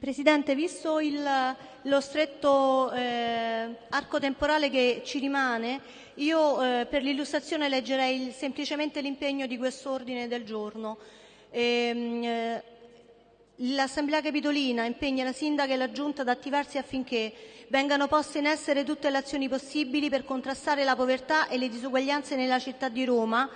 Presidente, visto il, lo stretto eh, arco temporale che ci rimane, io eh, per l'illustrazione leggerei semplicemente l'impegno di quest'ordine del giorno. Ehm, eh, L'Assemblea Capitolina impegna la Sindaca e la Giunta ad attivarsi affinché vengano poste in essere tutte le azioni possibili per contrastare la povertà e le disuguaglianze nella città di Roma,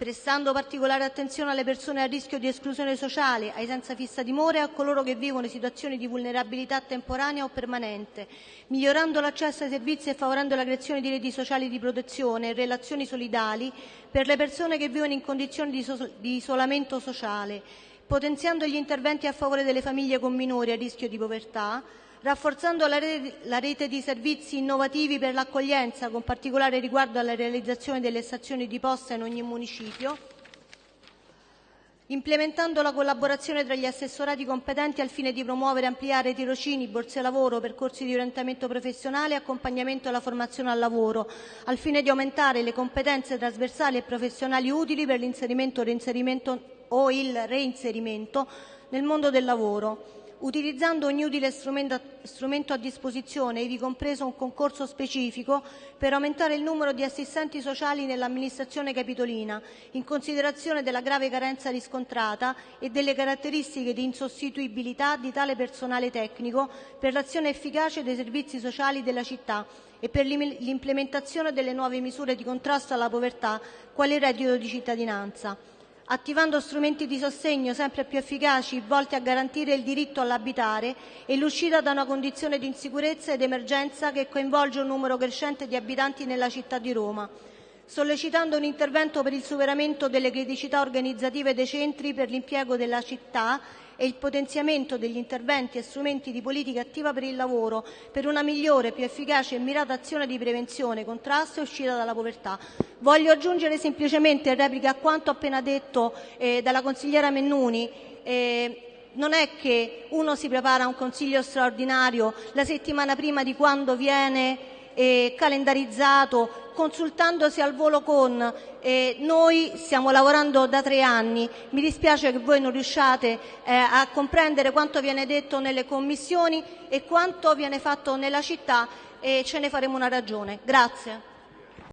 prestando particolare attenzione alle persone a rischio di esclusione sociale, ai senza fissa dimora e a coloro che vivono situazioni di vulnerabilità temporanea o permanente, migliorando l'accesso ai servizi e favorendo la creazione di reti sociali di protezione e relazioni solidali per le persone che vivono in condizioni di, so di isolamento sociale, potenziando gli interventi a favore delle famiglie con minori a rischio di povertà, rafforzando la rete, di servizi innovativi per l'accoglienza, con particolare riguardo alla realizzazione delle stazioni di posta in ogni municipio, implementando la collaborazione tra gli assessorati competenti al fine di promuovere e ampliare tirocini, borse lavoro, percorsi di orientamento professionale e accompagnamento alla formazione al lavoro, al fine di aumentare le competenze trasversali e professionali utili per l'inserimento o il reinserimento nel mondo del lavoro utilizzando ogni utile strumento a disposizione, ivi compreso un concorso specifico, per aumentare il numero di assistenti sociali nell'amministrazione capitolina, in considerazione della grave carenza riscontrata e delle caratteristiche di insostituibilità di tale personale tecnico per l'azione efficace dei servizi sociali della città e per l'implementazione delle nuove misure di contrasto alla povertà, quale il reddito di cittadinanza attivando strumenti di sostegno sempre più efficaci volti a garantire il diritto all'abitare e l'uscita da una condizione di insicurezza ed emergenza che coinvolge un numero crescente di abitanti nella città di Roma, sollecitando un intervento per il superamento delle criticità organizzative dei centri per l'impiego della città e il potenziamento degli interventi e strumenti di politica attiva per il lavoro, per una migliore, più efficace e mirata azione di prevenzione, contrasto e uscita dalla povertà. Voglio aggiungere semplicemente in replica a quanto appena detto eh, dalla consigliera Mennuni eh, non è che uno si prepara a un consiglio straordinario la settimana prima di quando viene eh, calendarizzato, consultandosi al volo con eh, noi stiamo lavorando da tre anni, mi dispiace che voi non riusciate eh, a comprendere quanto viene detto nelle commissioni e quanto viene fatto nella città e ce ne faremo una ragione. Grazie.